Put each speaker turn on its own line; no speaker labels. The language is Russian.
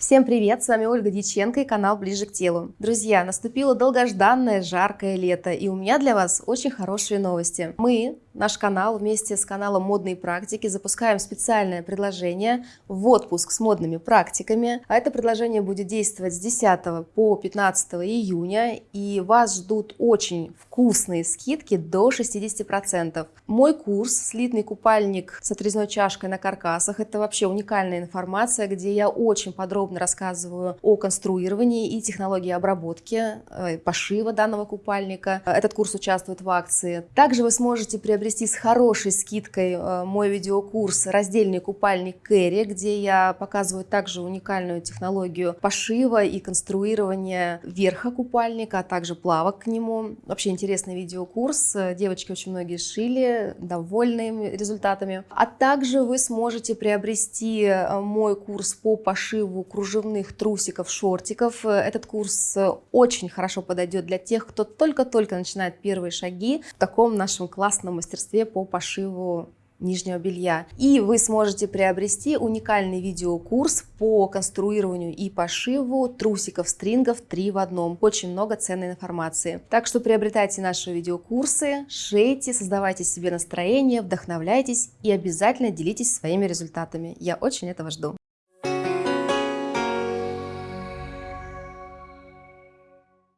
Всем привет, с вами Ольга Дьяченко и канал Ближе к телу. Друзья, наступило долгожданное жаркое лето, и у меня для вас очень хорошие новости. Мы, наш канал, вместе с каналом Модные практики запускаем специальное предложение в отпуск с модными практиками. А это предложение будет действовать с 10 по 15 июня, и вас ждут очень вкусные скидки до 60%. Мой курс «Слитный купальник с отрезной чашкой на каркасах» — это вообще уникальная информация, где я очень подробно подробно рассказываю о конструировании и технологии обработки, э, пошива данного купальника. Этот курс участвует в акции. Также вы сможете приобрести с хорошей скидкой э, мой видеокурс «Раздельный купальник Кэрри», где я показываю также уникальную технологию пошива и конструирования верха купальника, а также плавок к нему. Вообще интересный видеокурс. Девочки очень многие шили, довольны результатами. А также вы сможете приобрести э, мой курс по пошиву кружевных трусиков, шортиков. Этот курс э, очень хорошо подойдет для тех, кто только-только начинает первые шаги в таком нашем классном мастерстве по пошиву нижнего белья. И вы сможете приобрести уникальный видеокурс по конструированию и пошиву трусиков, стрингов 3 в одном. Очень много ценной информации. Так что приобретайте наши видеокурсы, шейте, создавайте себе настроение, вдохновляйтесь и обязательно делитесь своими результатами. Я очень этого жду.